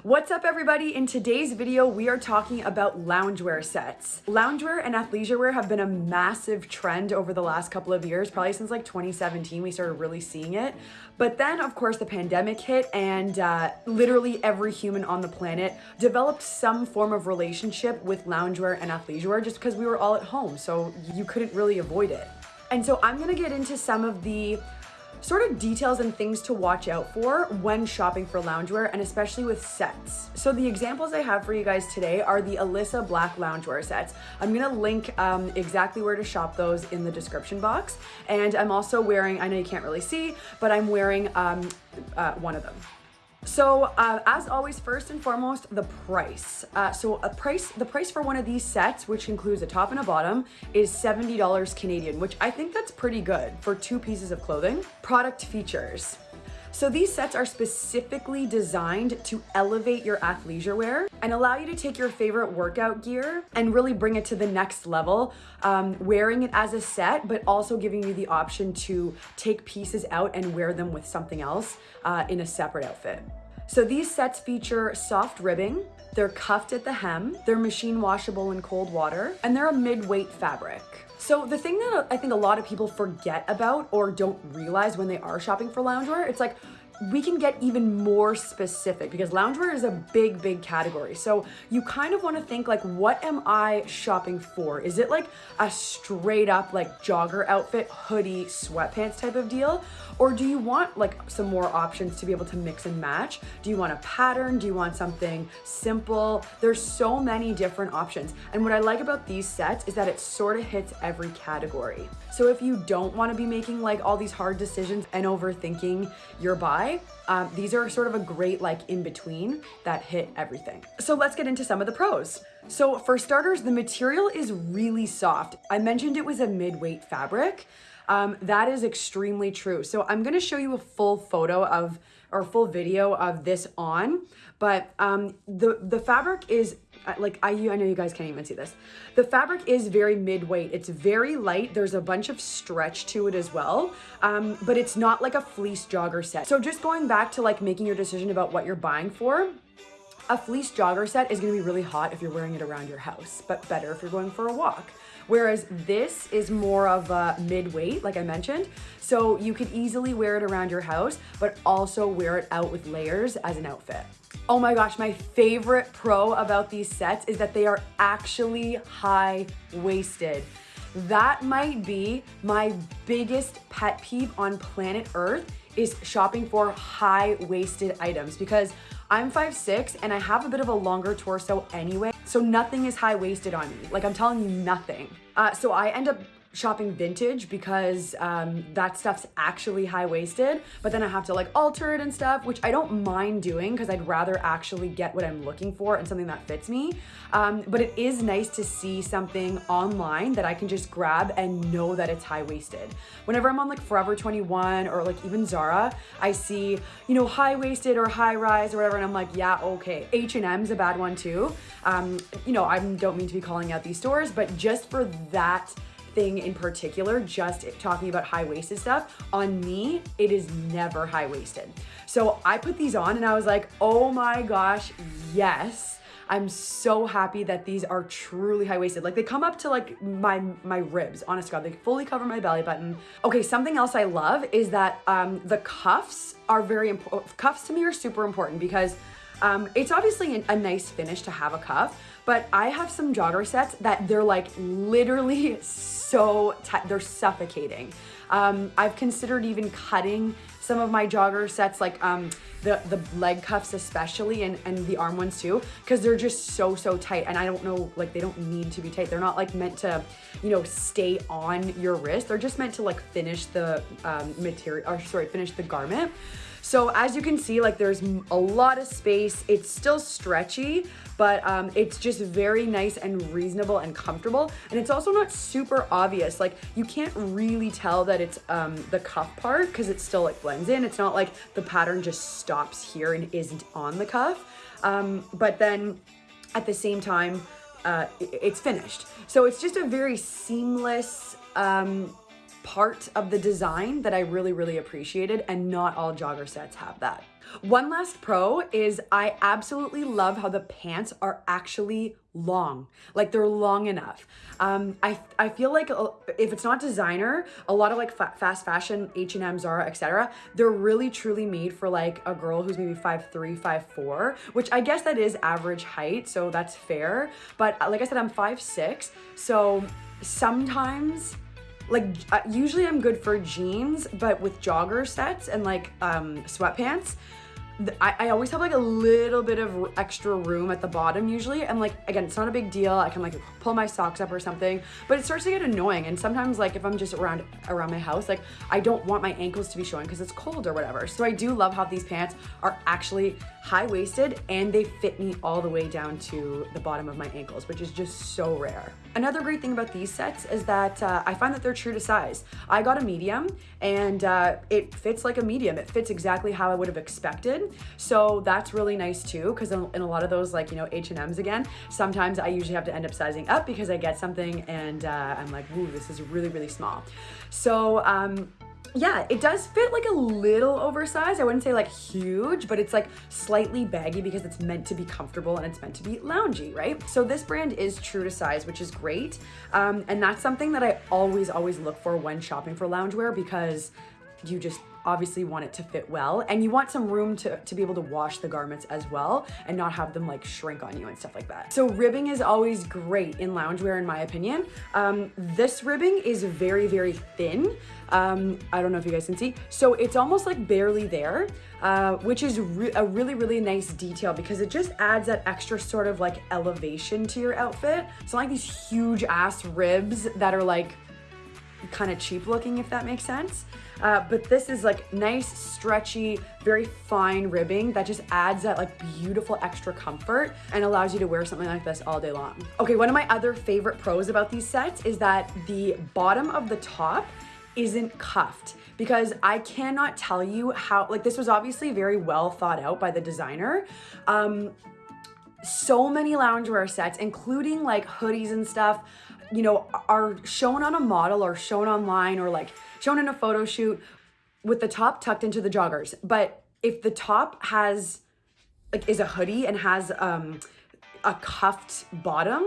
What's up everybody? In today's video, we are talking about loungewear sets. Loungewear and athleisure wear have been a massive trend over the last couple of years, probably since like 2017, we started really seeing it. But then of course the pandemic hit and uh, literally every human on the planet developed some form of relationship with loungewear and athleisure wear just because we were all at home. So you couldn't really avoid it. And so I'm gonna get into some of the sort of details and things to watch out for when shopping for loungewear and especially with sets. So the examples I have for you guys today are the Alyssa Black loungewear sets. I'm gonna link um, exactly where to shop those in the description box. And I'm also wearing, I know you can't really see, but I'm wearing um, uh, one of them. So uh, as always, first and foremost, the price. Uh, so a price, the price for one of these sets, which includes a top and a bottom, is $70 Canadian, which I think that's pretty good for two pieces of clothing. Product features. So these sets are specifically designed to elevate your athleisure wear and allow you to take your favorite workout gear and really bring it to the next level, um, wearing it as a set, but also giving you the option to take pieces out and wear them with something else uh, in a separate outfit. So these sets feature soft ribbing, they're cuffed at the hem, they're machine washable in cold water, and they're a mid-weight fabric. So the thing that I think a lot of people forget about or don't realize when they are shopping for loungewear, it's like, we can get even more specific because loungewear is a big, big category. So you kind of want to think like, what am I shopping for? Is it like a straight up like jogger outfit, hoodie, sweatpants type of deal? Or do you want like some more options to be able to mix and match? Do you want a pattern? Do you want something simple? There's so many different options. And what I like about these sets is that it sort of hits every category. So if you don't want to be making like all these hard decisions and overthinking your buy, um, these are sort of a great like in between that hit everything. So let's get into some of the pros. So for starters, the material is really soft. I mentioned it was a mid-weight fabric. Um, that is extremely true. So I'm gonna show you a full photo of or full video of this on, but um, the, the fabric is like I, I know you guys can't even see this. The fabric is very mid-weight. It's very light. There's a bunch of stretch to it as well, um, but it's not like a fleece jogger set. So just going back to like making your decision about what you're buying for, a fleece jogger set is gonna be really hot if you're wearing it around your house, but better if you're going for a walk. Whereas this is more of a mid-weight, like I mentioned. So you could easily wear it around your house, but also wear it out with layers as an outfit. Oh my gosh, my favorite pro about these sets is that they are actually high-waisted. That might be my biggest pet peeve on planet Earth is shopping for high-waisted items because I'm 5'6", and I have a bit of a longer torso anyway, so nothing is high-waisted on me. Like I'm telling you nothing. Uh, so I end up shopping vintage because um, that stuff's actually high-waisted, but then I have to like alter it and stuff, which I don't mind doing because I'd rather actually get what I'm looking for and something that fits me. Um, but it is nice to see something online that I can just grab and know that it's high-waisted. Whenever I'm on like Forever 21 or like even Zara, I see, you know, high-waisted or high-rise or whatever, and I'm like, yeah, okay. H&M's a bad one too. Um, you know, I don't mean to be calling out these stores, but just for that thing in particular, just talking about high-waisted stuff, on me, it is never high-waisted. So I put these on and I was like, oh my gosh, yes. I'm so happy that these are truly high-waisted. Like they come up to like my, my ribs, honest God, they fully cover my belly button. Okay, something else I love is that um, the cuffs are very important. Cuffs to me are super important because um, it's obviously a nice finish to have a cuff, but I have some jogger sets that they're like literally so tight, they're suffocating. Um, I've considered even cutting some of my jogger sets, like um, the, the leg cuffs especially and, and the arm ones too, because they're just so, so tight. And I don't know, like they don't need to be tight. They're not like meant to, you know, stay on your wrist. They're just meant to like finish the um, material, or sorry, finish the garment. So as you can see, like there's a lot of space. It's still stretchy, but um, it's just very nice and reasonable and comfortable. And it's also not super obvious. Like you can't really tell that it's um, the cuff part because it's still like blends in. It's not like the pattern just stops here and isn't on the cuff. Um, but then at the same time, uh, it's finished. So it's just a very seamless, um, part of the design that I really, really appreciated, and not all jogger sets have that. One last pro is I absolutely love how the pants are actually long like they're long enough um i i feel like uh, if it's not designer a lot of like fa fast fashion h&m zara etc they're really truly made for like a girl who's maybe five three five four which i guess that is average height so that's fair but uh, like i said i'm five six so sometimes like uh, usually i'm good for jeans but with jogger sets and like um sweatpants I, I always have like a little bit of extra room at the bottom usually. And like again it's not a big deal. I can like pull my socks up or something but it starts to get annoying. And sometimes like if I'm just around around my house like I don't want my ankles to be showing because it's cold or whatever. So I do love how these pants are actually high-waisted and they fit me all the way down to the bottom of my ankles which is just so rare another great thing about these sets is that uh, I find that they're true to size. I got a medium and uh, it fits like a medium. It fits exactly how I would have expected. So that's really nice too, because in, a lot of those like, you know, H&Ms again, sometimes I usually have to end up sizing up because I get something and uh, I'm like, ooh, this is really, really small. So, um, yeah, it does fit like a little oversized. I wouldn't say like huge, but it's like slightly baggy because it's meant to be comfortable and it's meant to be loungy, right? So this brand is true to size, which is great. Um, and that's something that I always, always look for when shopping for loungewear because you just obviously want it to fit well and you want some room to, to be able to wash the garments as well and not have them like shrink on you and stuff like that. So ribbing is always great in loungewear in my opinion. Um, this ribbing is very, very thin. Um, I don't know if you guys can see. So it's almost like barely there, uh, which is re a really, really nice detail because it just adds that extra sort of like elevation to your outfit. Not like these huge ass ribs that are like kind of cheap looking, if that makes sense. Uh, but this is like nice, stretchy, very fine ribbing that just adds that like beautiful extra comfort and allows you to wear something like this all day long. Okay, one of my other favorite pros about these sets is that the bottom of the top isn't cuffed because I cannot tell you how, like this was obviously very well thought out by the designer. Um, so many loungewear sets, including like hoodies and stuff, you know, are shown on a model or shown online or like shown in a photo shoot with the top tucked into the joggers. But if the top has like is a hoodie and has um a cuffed bottom,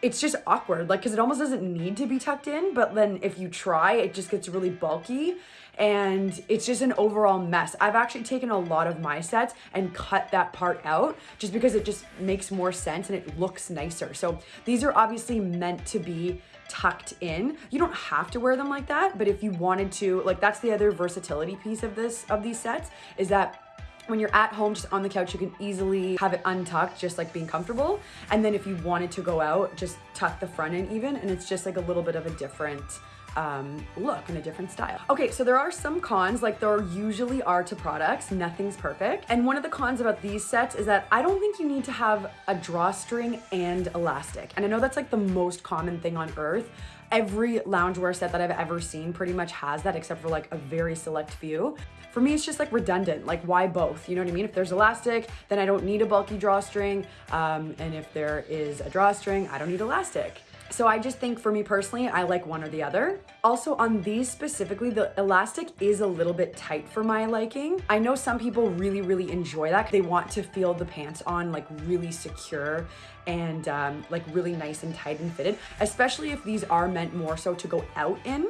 it's just awkward like because it almost doesn't need to be tucked in but then if you try it just gets really bulky and it's just an overall mess. I've actually taken a lot of my sets and cut that part out just because it just makes more sense and it looks nicer. So these are obviously meant to be tucked in. You don't have to wear them like that but if you wanted to like that's the other versatility piece of this of these sets is that when you're at home just on the couch you can easily have it untucked just like being comfortable and then if you wanted to go out just tuck the front in even and it's just like a little bit of a different um, look and a different style. Okay, so there are some cons like there usually are to products. Nothing's perfect. And one of the cons about these sets is that I don't think you need to have a drawstring and elastic. And I know that's like the most common thing on earth, every loungewear set that I've ever seen pretty much has that except for like a very select few. For me, it's just like redundant. Like why both? You know what I mean? If there's elastic, then I don't need a bulky drawstring. Um, and if there is a drawstring, I don't need elastic. So I just think for me personally, I like one or the other. Also on these specifically, the elastic is a little bit tight for my liking. I know some people really, really enjoy that. They want to feel the pants on like really secure and um, like really nice and tight and fitted, especially if these are meant more so to go out in.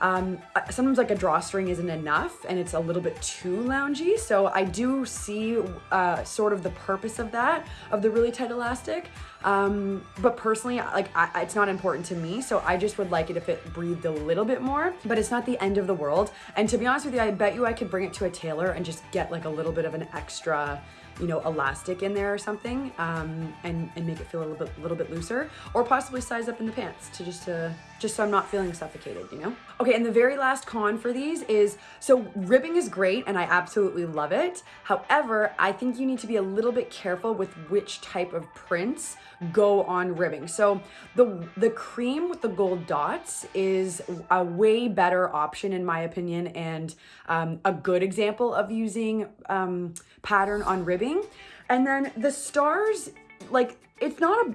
Um, sometimes like a drawstring isn't enough and it's a little bit too loungy. So I do see uh, sort of the purpose of that, of the really tight elastic. Um, but personally, like I, it's not important to me. So I just would like it if it breathed a little bit more, but it's not the end of the world. And to be honest with you, I bet you I could bring it to a tailor and just get like a little bit of an extra you know, elastic in there or something um, and, and make it feel a little bit, little bit looser or possibly size up in the pants to just to just so I'm not feeling suffocated, you know? Okay, and the very last con for these is, so ribbing is great and I absolutely love it. However, I think you need to be a little bit careful with which type of prints go on ribbing. So the, the cream with the gold dots is a way better option in my opinion and um, a good example of using um, pattern on ribbing. And then the stars, like it's not a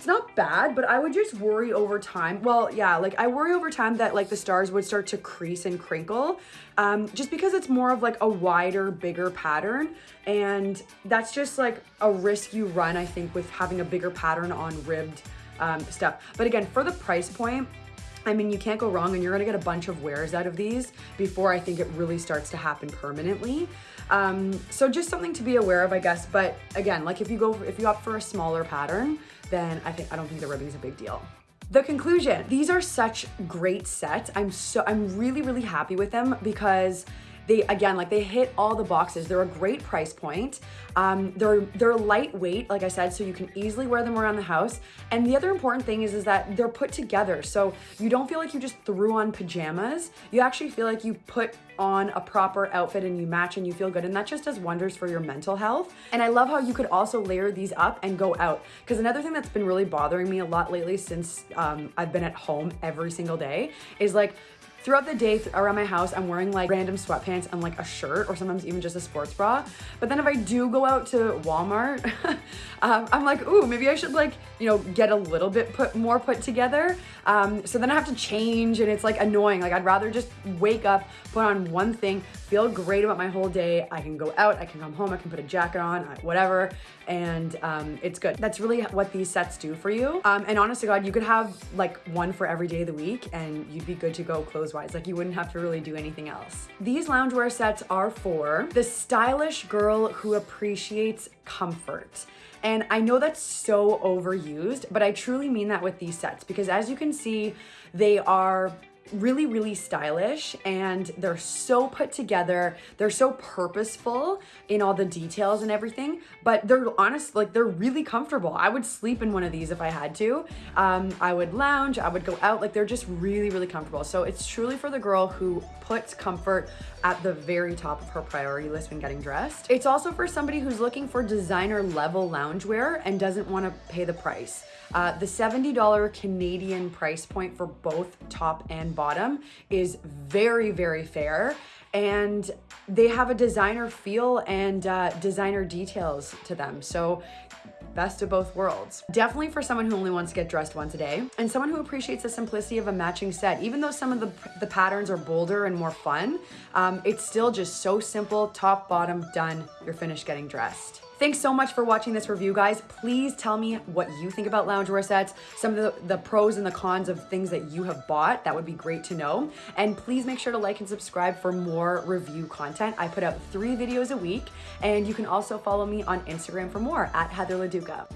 it's not bad, but I would just worry over time. Well, yeah, like I worry over time that like the stars would start to crease and crinkle um, just because it's more of like a wider, bigger pattern. And that's just like a risk you run, I think, with having a bigger pattern on ribbed um, stuff. But again, for the price point, I mean, you can't go wrong and you're gonna get a bunch of wears out of these before I think it really starts to happen permanently. Um, so just something to be aware of, I guess. But again, like if you go, if you opt for a smaller pattern, then I think I don't think the ribbing is a big deal. The conclusion, these are such great sets. I'm so I'm really really happy with them because they again like they hit all the boxes. They're a great price point. Um, they're they're lightweight like i said so you can easily wear them around the house. And the other important thing is is that they're put together. So you don't feel like you just threw on pajamas. You actually feel like you put on a proper outfit and you match and you feel good. And that just does wonders for your mental health. And i love how you could also layer these up and go out. Because another thing that's been really bothering me a lot lately since um, i've been at home every single day is like Throughout the day around my house, I'm wearing like random sweatpants and like a shirt or sometimes even just a sports bra. But then if I do go out to Walmart, um, I'm like, ooh, maybe I should like, you know, get a little bit put more put together. Um, so then I have to change and it's like annoying. Like I'd rather just wake up, put on one thing, feel great about my whole day. I can go out, I can come home, I can put a jacket on, whatever. And um, it's good. That's really what these sets do for you. Um, and honest to God, you could have like one for every day of the week and you'd be good to go clothes-wise. Like you wouldn't have to really do anything else. These loungewear sets are for the stylish girl who appreciates comfort. And I know that's so overused, but I truly mean that with these sets because as you can see, they are really, really stylish and they're so put together. They're so purposeful in all the details and everything, but they're honest, like they're really comfortable. I would sleep in one of these if I had to. Um, I would lounge, I would go out, like they're just really, really comfortable. So it's truly for the girl who puts comfort at the very top of her priority list when getting dressed. It's also for somebody who's looking for designer level loungewear and doesn't want to pay the price. Uh, the $70 Canadian price point for both top and bottom is very, very fair. And they have a designer feel and uh, designer details to them. So best of both worlds. Definitely for someone who only wants to get dressed once a day and someone who appreciates the simplicity of a matching set. Even though some of the, the patterns are bolder and more fun, um, it's still just so simple, top, bottom, done, you're finished getting dressed. Thanks so much for watching this review, guys. Please tell me what you think about loungewear sets, some of the, the pros and the cons of things that you have bought. That would be great to know. And please make sure to like and subscribe for more review content. I put out three videos a week, and you can also follow me on Instagram for more at Heather LaDuca.